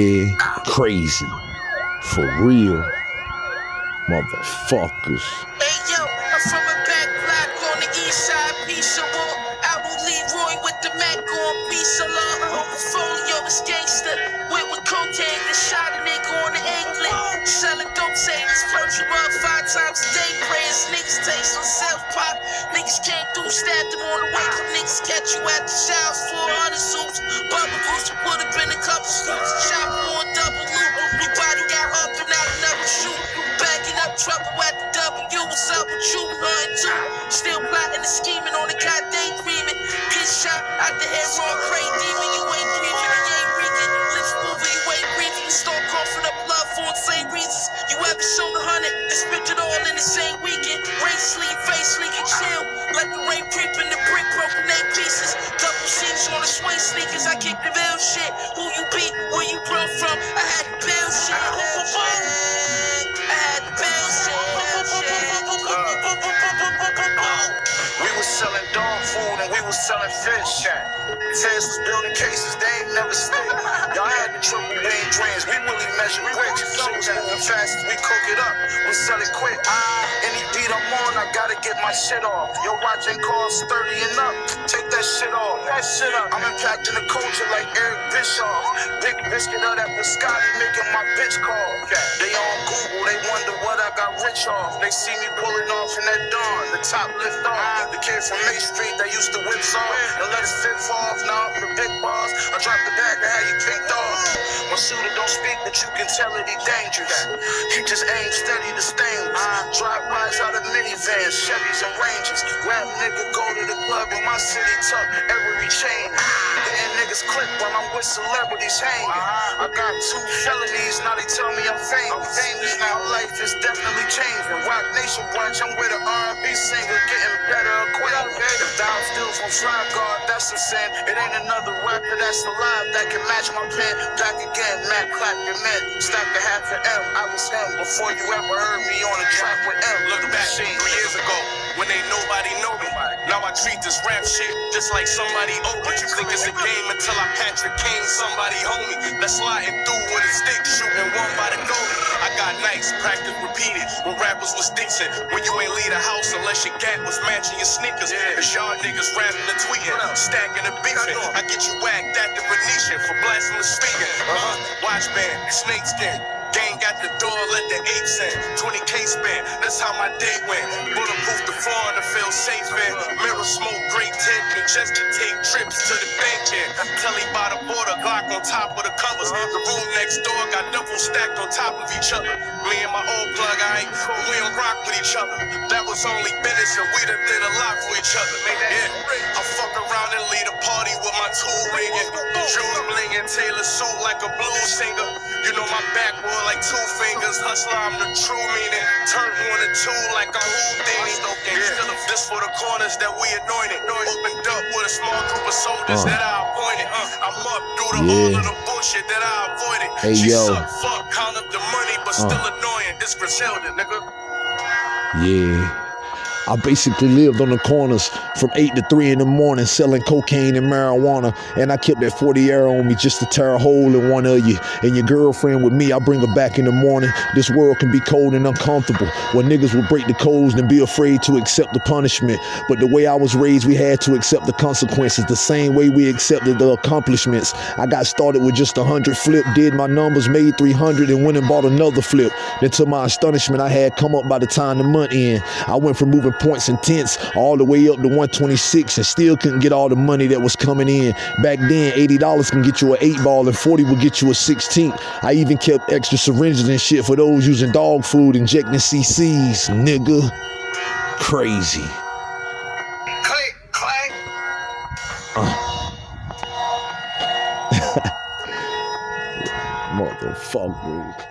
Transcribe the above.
Crazy. For real. Motherfuckers. Hey yo, I'm from a back block on the east side, peaceable. I will leave Roy with the Mac on peace along. Portfolio is gangster. Went with cocaine and shot a nigga on the England. Selling dope savings, up five times a day. Prayers niggas taste on self pop. Niggas came through, stabbed them on the way. Niggas catch you at the showers, 400 suits. Bubble goose would have been a couple scoops. Up with you? Nothing too. Still plotting and scheming on the goddamn daydreaming. Get shot out the head, raw crane demon. You ain't breathing, you ain't reeking. Lips moving, you ain't breathing. You start coughing up blood for the same reasons. You ever shown a hundred and spent it all in the same weekend. Rain sleep, face leaking, chill. Let the rain creep in the brick, broken eight pieces. Double C's on the swing sneakers. I kick the real shit. Who you selling dog food and we was selling fish. Feds was building cases, they ain't never stick. Y'all had the triple beam dreams, we really measure bricks. Shit was fast, we cook it up, we sell it quick. Any get my shit off. Your watch ain't cost 30 and up, take that shit off. That shit up. I'm impacting the culture like Eric Bischoff. Big biscuit of that biscotti making my bitch call. They on Google, they wonder what I got rich off. They see me pulling off in that dawn, the top lift off. The kid from May Street that used to whip off and let his fit fall off. Now I'm the big boss. I drop the bag shooter don't speak, but you can tell that he dangerous. He just aim steady to stainless. Drive bys out of minivans, Chevys and Rangers. Rap nigga go to the club in my city, tuck every chain. Hitting niggas clip while I'm with celebrities hanging. I got two felonies, now they tell me I'm famous. now. Life is definitely changing. Roc Nation branch, I'm with an R&B singer, getting better acquainted. From Fly God, that's a sin. It ain't another rapper that's alive that can match my pen. Back again, Matt clap your men. Stack a half an M, I was him before you ever heard me on a track with M. Look back three years ago when ain't nobody know me. Now I treat this rap shit just like somebody owe. You think it's a game until I Patrick Kane, somebody homie. That's sliding through with a stick, shooting one by the goalie. I got nights, practice repeated when rappers was decent. When you ain't leave the house unless your gat was matching your sneakers. Cause y'all niggas rapping and tweeting, stacking and beefing. I get you whacked at the Venetian for blasphemous speaking. Uh-huh. Watch band, snake Gang got the door, let the apes in. 20k spent, that's how my day went. Bulletproof the floor to feel safe in. Mirror smoke, great tint, me just to take trips to the bank in. Telly by the border, Glock on top of the covers. The room next door got double stacked on top of each other. Me and my old plug, I ain't we don't rock with each other. That was only business and we done did a lot for each other. Yeah, ringing. Jewels blinging, tailor suit like a blues singer. You know my backwood like two fingers. Hustler, I'm the true meaning. Turn one and two like a Houdini. Yeah. This for the corners that we anointed. Opened up with a small group of soldiers Uh. that I appointed. Uh, I'm up through the all of the bullshit that I avoided. Hey, she yo. suck, fuck, count up the money, but Uh. still annoying. This Griselda, nigga. Yeah. I basically lived on the corners from 8 to 3 in the morning selling cocaine and marijuana. And I kept that 40 arrow on me just to tear a hole in one of you. And your girlfriend with me, I bring her back in the morning. This world can be cold and uncomfortable. Where niggas will break the codes and be afraid to accept the punishment. But the way I was raised, we had to accept the consequences the same way we accepted the accomplishments. I got started with just a 100 flip, did my numbers, made 300, and went and bought another flip. Then to my astonishment, I had come up by the time the month in. I went from moving points and tenths all the way up to 126 and still couldn't get all the money that was coming in. Back then, $80 can get you an 8 ball and 40 would get you a 16. I even kept extra syringes and shit for those using dog food, injecting CCs, nigga. Crazy. Click, clack. Motherfuckers.